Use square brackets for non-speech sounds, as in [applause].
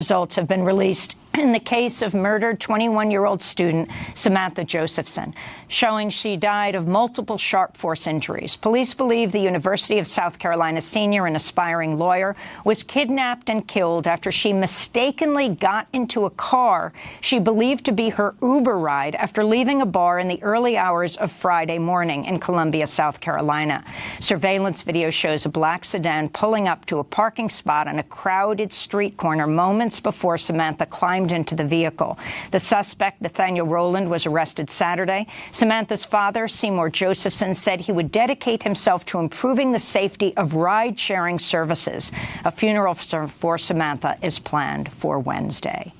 Results have been released [clears throat] in the case of murdered 21-year-old student Samantha Josephson, showing she died of multiple sharp force injuries. Police believe the University of South Carolina senior and aspiring lawyer was kidnapped and killed after she mistakenly got into a car she believed to be her Uber ride after leaving a bar in the early hours of Friday morning in Columbia, South Carolina. Surveillance video shows a black sedan pulling up to a parking spot on a crowded street corner moments before Samantha climbed into the vehicle. The suspect, Nathaniel Rowland, was arrested Saturday. Samantha's father, Seymour Josephson, said he would dedicate himself to improving the safety of ride-sharing services. A funeral for Samantha is planned for Wednesday.